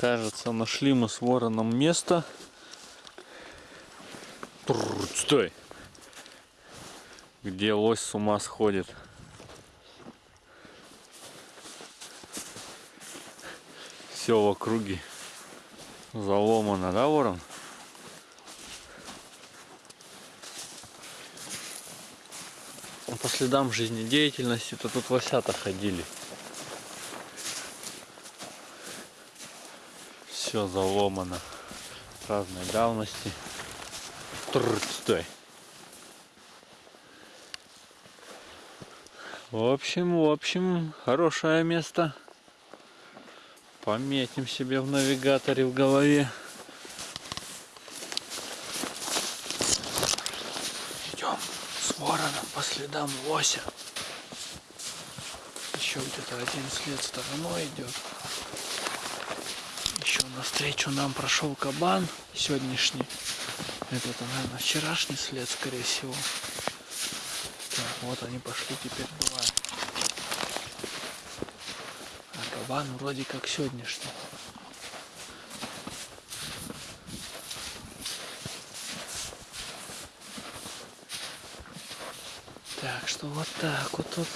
Кажется, нашли мы с вороном место. Тррр, стой! Где лось с ума сходит. Все в округе заломано, да, ворон? По следам жизнедеятельности-то тут лосята ходили. Все заломано разной давности. Тррр, стой. В общем, в общем, хорошее место. Пометим себе в навигаторе в голове. Идем с вороном по следам лося. Еще где-то один след стороной идет. Еще навстречу нам прошел кабан сегодняшний. Это, наверное, вчерашний след, скорее всего. Так, вот они пошли теперь два. А кабан вроде как сегодняшний. Так, что вот так вот тут.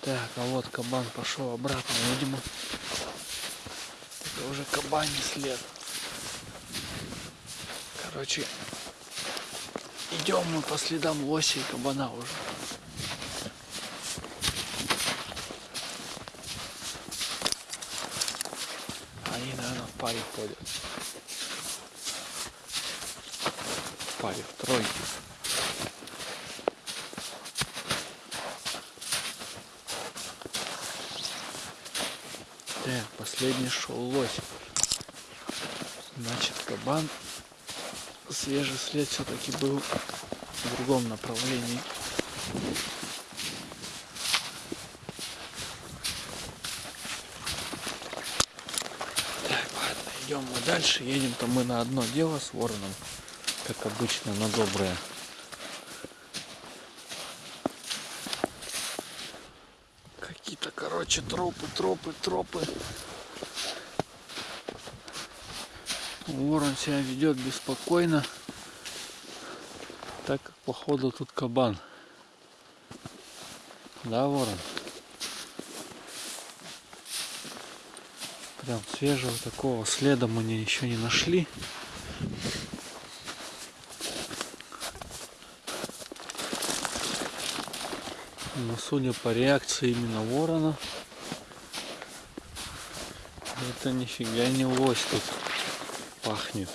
Так, а вот кабан пошел обратно, видимо. Это уже кабаний след. Короче, идем мы по следам лося и кабана уже. Они, наверное, в паре ходят. В паре, в тройке. Так, последний шел лось. Значит, кабан свежий след все-таки был в другом направлении. Идем мы дальше. Едем-то мы на одно дело с вороном, как обычно, на доброе. Короче, тропы, тропы, тропы. Ворон себя ведет беспокойно, так как походу тут кабан. Да, ворон? Прям свежего такого следа мы еще не нашли. Но судя по реакции именно ворона, это нифига не лось тут пахнет.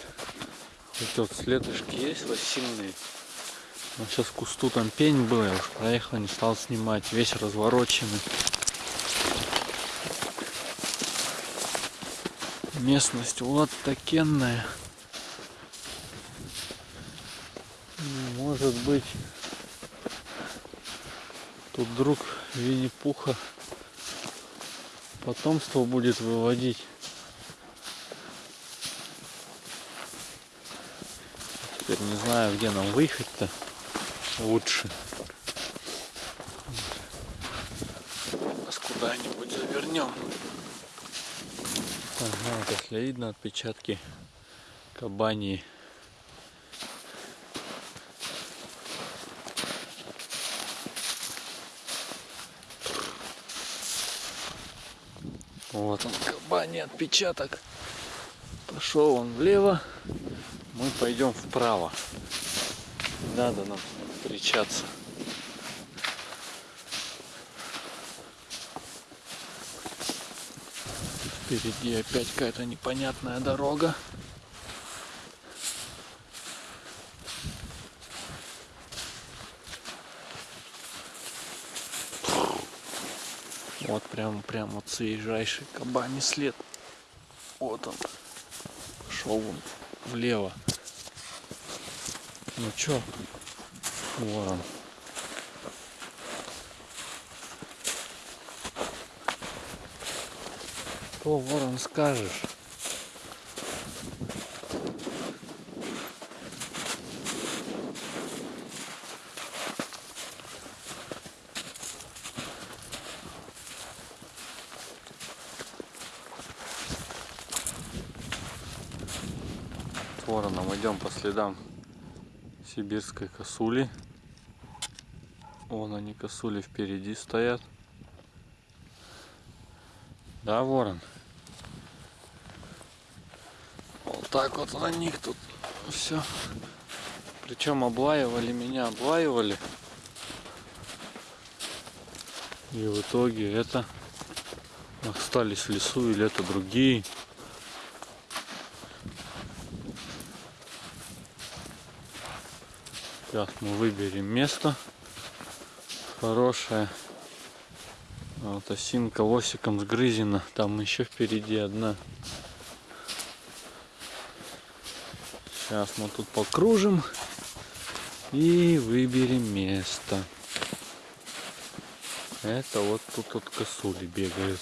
Вот следышки есть лосиные. Но сейчас в кусту там пень был, я уж проехал, не стал снимать. Весь развороченный. Местность вот такенная. Ну, Может быть, тут друг Винни-Пуха потомство будет выводить. Теперь не знаю, где нам выехать-то лучше. Нас куда-нибудь завернем. Ага, вот если видно отпечатки кабани. Вот он, кабани отпечаток. Пошел он влево, мы пойдем вправо. Надо нам встречаться. Впереди опять какая-то непонятная дорога. Вот прям, прям вот свежайший кабаний след. Вот он. Пошел он влево. Ну чё? Ворон. Что, ворон, скажешь? Вороном идем по следам сибирской косули. Вон они косули впереди стоят. Да, ворон? Вот так вот на них тут все. Причем облаивали меня, облаивали. И в итоге это остались в лесу или это другие. Сейчас мы выберем место хорошее. Вот осинка лосиком сгрызена. Там еще впереди одна. Сейчас мы тут покружим и выберем место. Это вот тут вот косули бегают.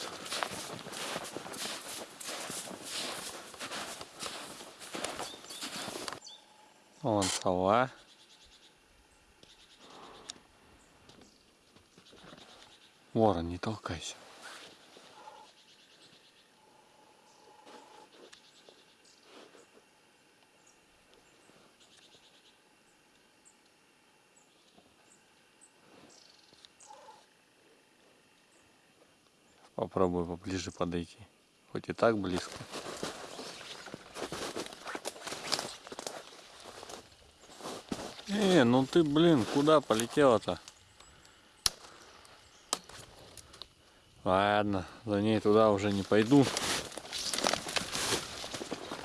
Вон сова. Ворон, не толкайся. Попробую поближе подойти. Хоть и так близко. Э, ну ты, блин, куда полетела-то? Ладно, за ней туда уже не пойду.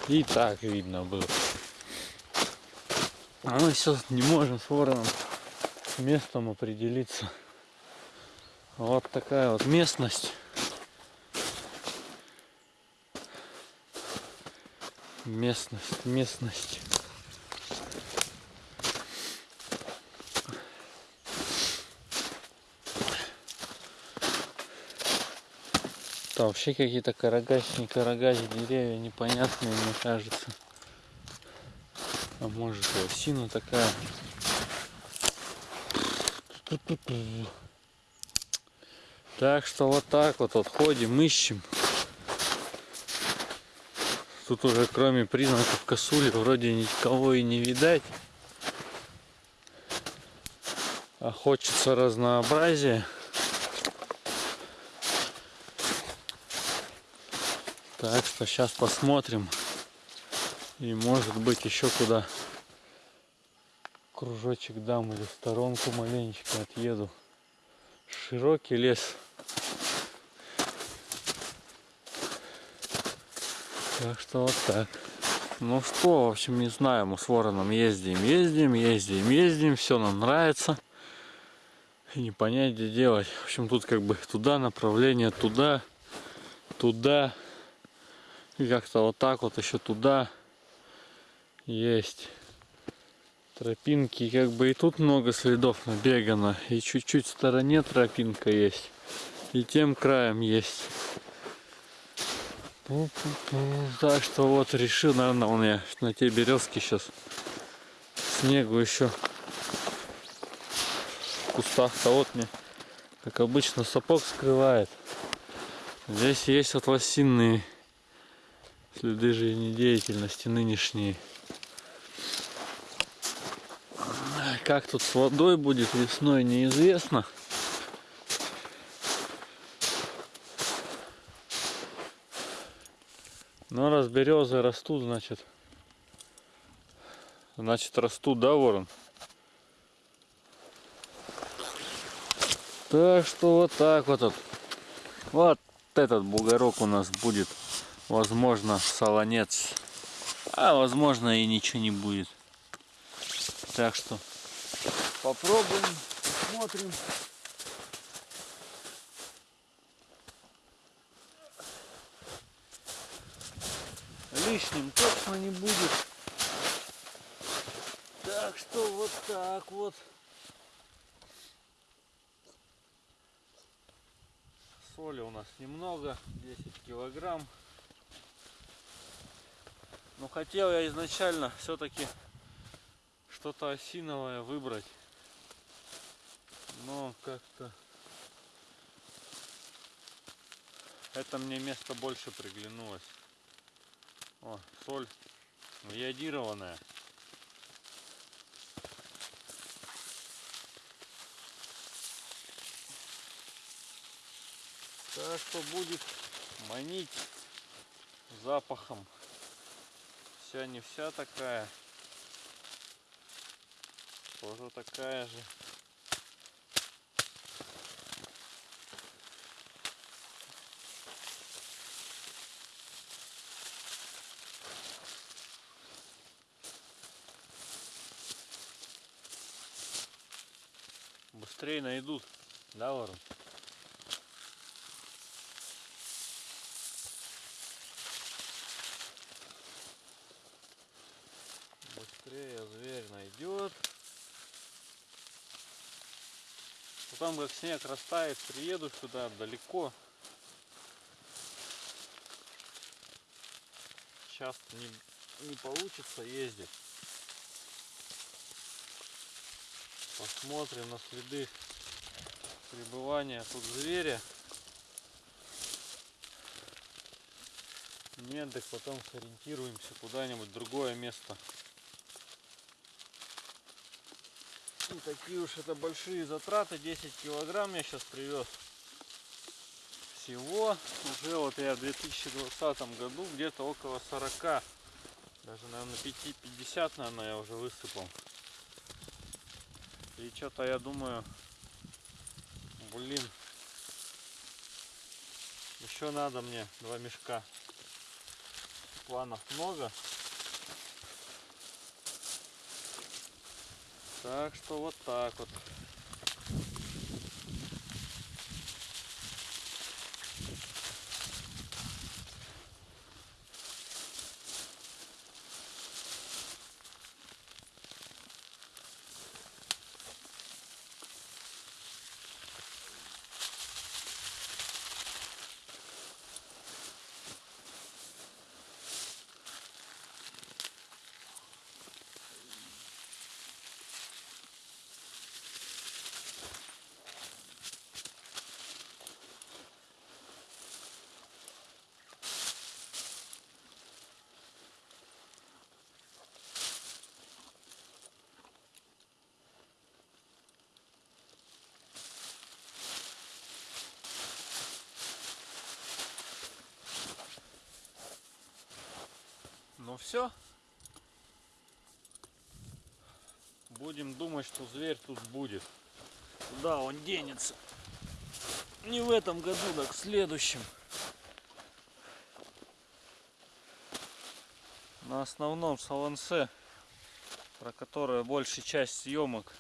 И так видно было. А мы сейчас не можем с вороном местом определиться. Вот такая вот местность. Местность, местность. Там вообще какие-то карагач, не карагач, деревья непонятные, мне кажется. А может и осина такая. Так что вот так вот, вот ходим, ищем. Тут уже кроме признаков косули вроде никого и не видать. А хочется разнообразия. Так что сейчас посмотрим. И может быть еще куда кружочек дам или сторонку маленечко отъеду. Широкий лес. Так что вот так. Ну что, в общем, не знаю, мы с вороном ездим, ездим, ездим, ездим, все нам нравится. И не понять, где делать. В общем, тут как бы туда направление, туда, туда. И как-то вот так вот еще туда есть тропинки. Как бы и тут много следов набегано. И чуть-чуть в стороне тропинка есть. И тем краем есть. Так что вот решил, наверное, у меня на те березки сейчас снегу еще в кустах-то вот мне, как обычно, сапог скрывает. Здесь есть вот лосиные следы жизнедеятельности нынешние. Как тут с водой будет весной, неизвестно. Но раз березы растут, значит, значит растут, да, ворон? Так что вот так вот. Вот этот бугорок у нас будет возможно солонец. А возможно и ничего не будет. Так что попробуем смотрим. Лишним точно не будет. Так что вот так вот. Соли у нас немного. 10 килограмм но хотел я изначально все-таки что-то осиновое выбрать. Но как-то это мне место больше приглянулось. О, соль. Йодированная. Так что будет манить запахом. Вся не вся такая. Тоже такая же. Быстрее найдут, да, ворон? Быстрее зверь найдет. Потом как снег растает, приеду сюда далеко. Часто не, не получится ездить. Посмотрим на следы пребывания тут зверя. Нет, так потом сориентируемся куда-нибудь другое место. Не такие уж это большие затраты, 10 килограмм я сейчас привез. Всего уже вот я в 2020 году где-то около 40, даже наверное 5-50 наверное я уже высыпал. И что-то я думаю, блин, еще надо мне два мешка. Планов много. Так что вот так вот. Все. Будем думать, что зверь тут будет. Куда он денется? Не в этом году, так в следующем. На основном салонсе, про которое большая часть съемок,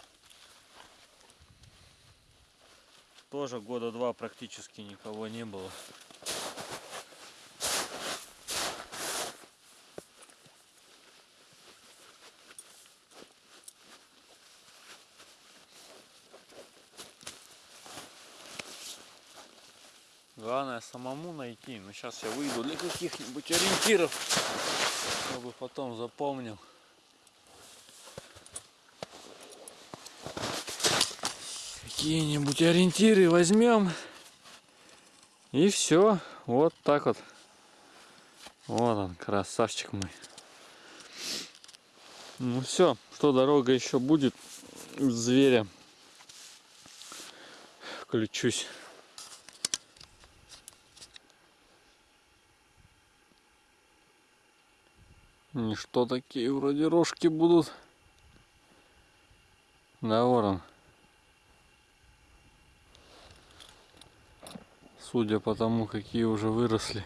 тоже года два практически никого не было. Главное самому найти. Но сейчас я выйду для каких-нибудь ориентиров, чтобы потом запомнил. Какие-нибудь ориентиры возьмем. И все. Вот так вот. Вот он, красавчик мой. Ну все, что дорога еще будет зверя. Включусь. И что такие вроде рожки будут? Да, ворон. Судя по тому, какие уже выросли.